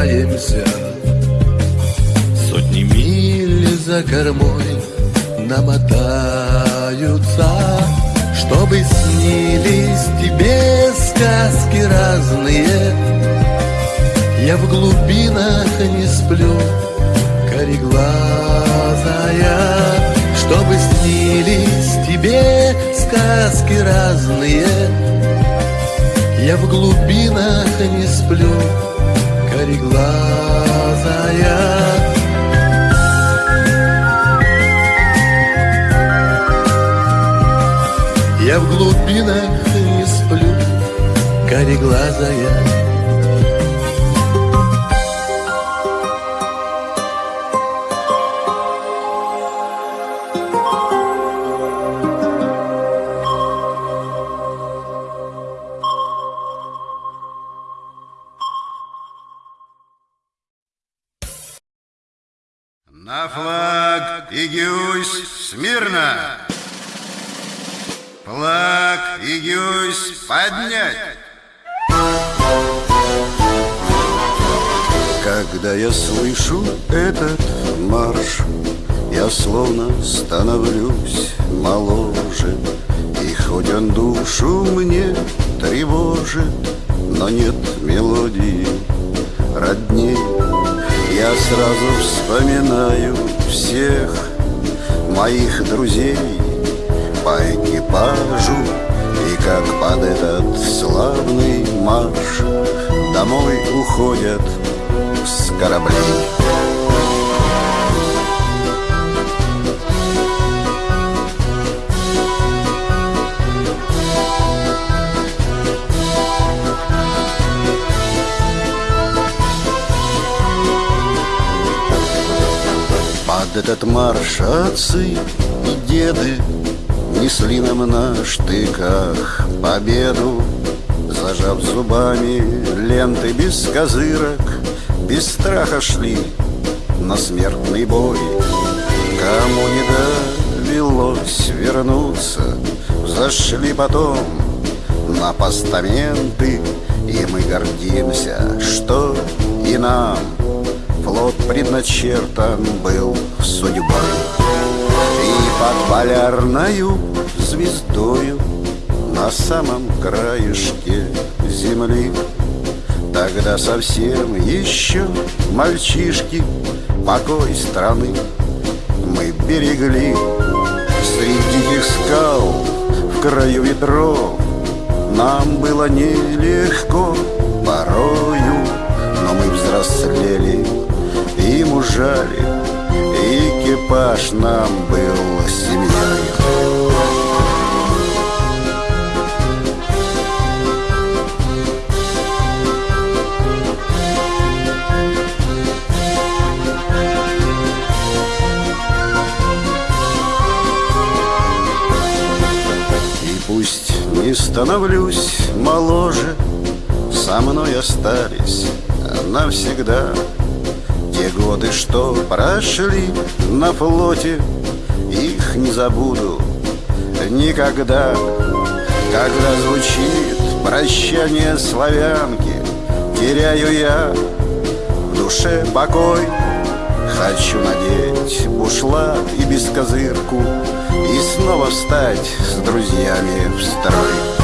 катаемся Сотни миль за кормой намотаются Чтобы снились тебе сказки разные. Я в глубинах не сплю, кореглазая Чтобы снились тебе сказки разные. Я в глубинах не сплю кореглазая Я в глубинах не сплю, кореглазая На флаг и смирно! Флаг и поднять! Когда я слышу этот марш, я словно становлюсь моложе. И хоть он душу мне тревожит, но нет мелодии родней. Я сразу вспоминаю всех моих друзей по экипажу. И как под этот славный марш Домой уходят с кораблей Под этот марш отцы и деды Несли нам на штыках победу Зажав зубами ленты без козырок Без страха шли на смертный бой. Кому не довелось вернуться Зашли потом на постаменты И мы гордимся, что и нам Флот предначертан был судьбой. И под полярною звездою На самом краешке земли. Тогда совсем еще мальчишки Покой страны мы берегли. Среди диких скал в краю ветров Нам было нелегко порою Но мы взрослели и мужали Экипаж нам был семьей. Пусть не становлюсь моложе Со мной остались навсегда Те годы, что прошли на флоте Их не забуду никогда. Когда звучит прощание славянки Теряю я в душе покой. Хочу надеть бушлат и бескозырку И снова встать с друзьями в строй